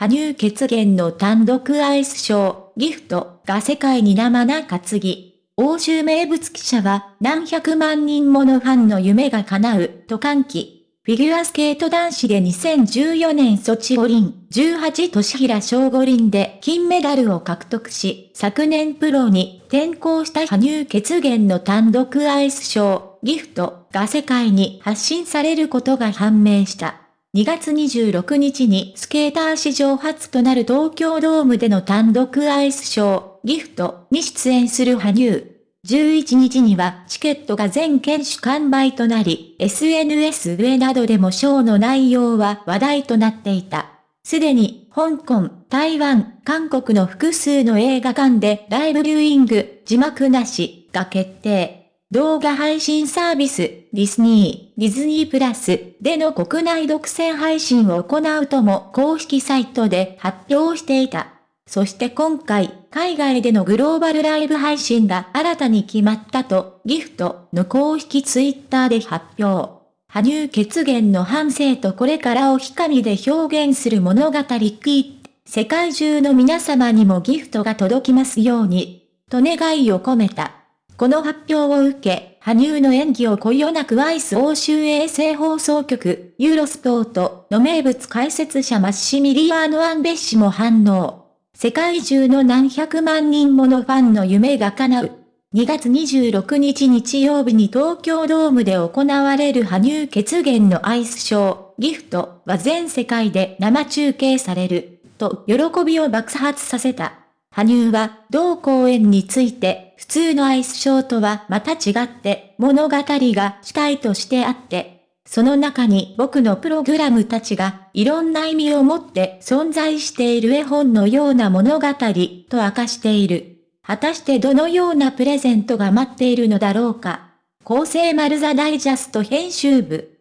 羽生血源の単独アイスショー、ギフトが世界に生な担ぎ。欧州名物記者は何百万人ものファンの夢が叶うと歓喜。フィギュアスケート男子で2014年ソチ五輪、18年平小五輪で金メダルを獲得し、昨年プロに転向した羽生血源の単独アイスショー、ギフトが世界に発信されることが判明した。2月26日にスケーター史上初となる東京ドームでの単独アイスショー、ギフトに出演する羽生。11日にはチケットが全県種完売となり、SNS 上などでもショーの内容は話題となっていた。すでに、香港、台湾、韓国の複数の映画館でライブビューイング、字幕なし、が決定。動画配信サービス、ディズニー、ディズニープラスでの国内独占配信を行うとも公式サイトで発表していた。そして今回、海外でのグローバルライブ配信が新たに決まったと、ギフトの公式ツイッターで発表。羽生血源の反省とこれからを光で表現する物語キー世界中の皆様にもギフトが届きますように、と願いを込めた。この発表を受け、羽生の演技をこよなく愛す欧州衛星放送局、ユーロスポートの名物解説者マッシミリアーノ・アンベッシも反応。世界中の何百万人ものファンの夢が叶う。2月26日日曜日に東京ドームで行われる羽生血源のアイスショー、ギフトは全世界で生中継される、と喜びを爆発させた。羽生は、同公演について、普通のアイスショーとはまた違って、物語が主体としてあって、その中に僕のプログラムたちがいろんな意味を持って存在している絵本のような物語と明かしている。果たしてどのようなプレゼントが待っているのだろうか。構成丸ザダイジャスト編集部。